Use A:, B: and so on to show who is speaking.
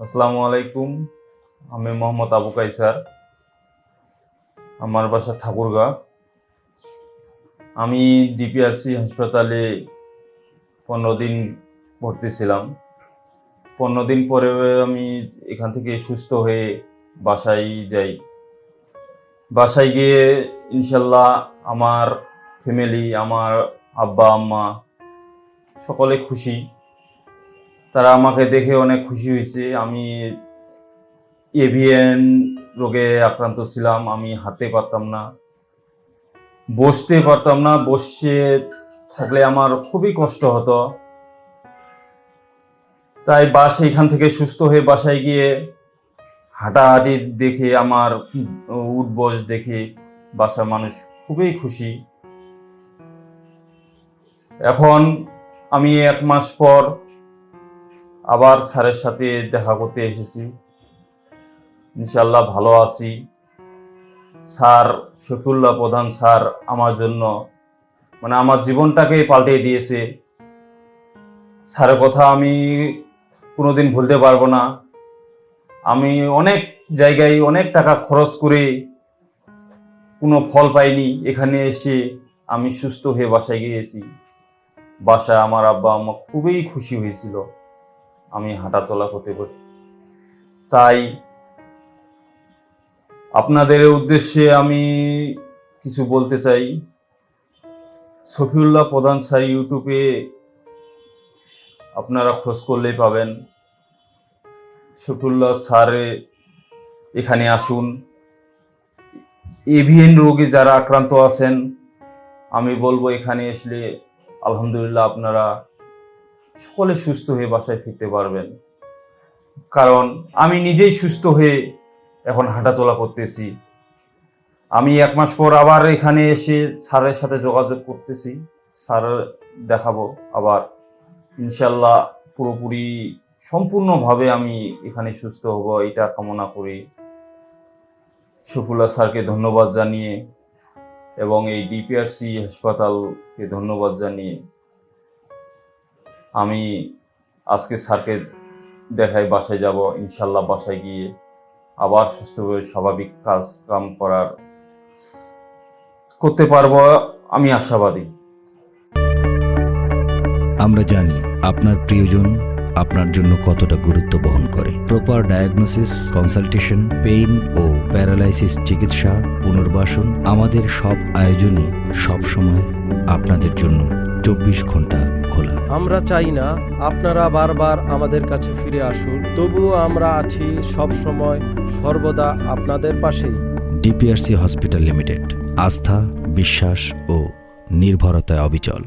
A: আসসালামু আলাইকুম। আমি মোহাম্মদ আবু কাইসার। আমার বাসা ঠাকুরগাঁ। আমি ডিপিআরসি হাসপাতালে পনেরো দিন ভর্তি ছিলাম। পনেরো দিন পরে আমি এখান থেকে সুস্থ হয়ে বাসায় যাই। বাসায় গিয়ে ইনশাল্লাহ আমার ফ্যামিলি, আমার আব্বা, আম্মা সকলে খুশি। তারা আমাকে দেখে অনেক খুশি হয়েছে। আমি এভিএন রোগে আক্রান্ত ছিলাম, আমি হাঁটতে পারতাম না, বসতে পারতাম না, বসে থাকলে আমার খুবই কষ্ট হতো। তাই বাস এখান থেকে সুস্থ হয়ে বাসায় গিয়ে হাঁটাহাঁটি দেখে, আমার উঠবস দেখে বাসার মানুষ খুবই খুশি। এখন আমি এক মাস পর আবার স্যারের সাথে দেখা করতে এসেছি। ইনশাল্লাহ ভালো আছি। স্যার শফিউল্লাহ প্রধান স্যার আমার জন্য মানে আমার জীবনটাকে পাল্টে দিয়েছে। স্যারের কথা আমি কোনোদিন ভুলতে পারব না। আমি অনেক জায়গায় অনেক টাকা খরচ করে কোনো ফল পাইনি। এখানে এসে আমি সুস্থ হয়ে বাসায় গিয়েছি। বাসায় আমার আব্বা আম্মা খুবই খুশি হয়েছিল। আমি হাঁটাচলা করতে পারি। তাই আপনাদের উদ্দেশ্যে আমি কিছু বলতে চাই। সফিউল্লাহ প্রধান স্যার ইউটিউবে আপনারা খোঁজ করলেই পাবেন। সফিউল্লাহ স্যারে এখানে আসুন। এভিএন রোগে যারা আক্রান্ত আছেন, আমি বলব এখানে আসলে আলহামদুলিল্লাহ আপনারা সকলে সুস্থ হয়ে বাসায় ফিরতে পারবেন। কারণ আমি নিজেই সুস্থ হয়ে এখন হাঁটাচলা করতেছি। আমি এক মাস পর আবার এখানে এসে স্যারের সাথে যোগাযোগ করতেছি। স্যার দেখাবো আবার। ইনশাল্লাহ পুরোপুরি সম্পূর্ণভাবে আমি এখানে সুস্থ হব, এটা কামনা করি। সফুল্লা স্যারকে ধন্যবাদ জানিয়ে এবং এই ডিপিআরসি হাসপাতালকে ধন্যবাদ জানিয়ে আমি আজকে স্যারকে দেখাই বাসায় যাব, ইনশাল্লাহ বাসায় গিয়ে আবার সুস্থভাবে স্বাভাবিক কাজ কাম করার করতে পারব, আমি আশাবাদী।
B: আমরা জানি আপনার প্রিয়জন আপনার জন্য কতটা গুরুত্ব বহন করে। প্রপার ডায়াগনোসিস কনসালটেশন পেইন ও প্যারালাইসিস চিকিৎসা, পুনর্বাসন আমাদের সব আয়োজনই সব সময় আপনাদের জন্য চব্বিশ ঘণ্টা খোলা
C: আমরা চাই না আপনারা বারবার আমাদের কাছে ফিরে আসুন তবুও আমরা আছি সব সময় সর্বদা আপনাদের পাশেই।
B: ডিপিআরসি হসপিটাল লিমিটেড আস্থা বিশ্বাস ও নির্ভরতায় অবিচল।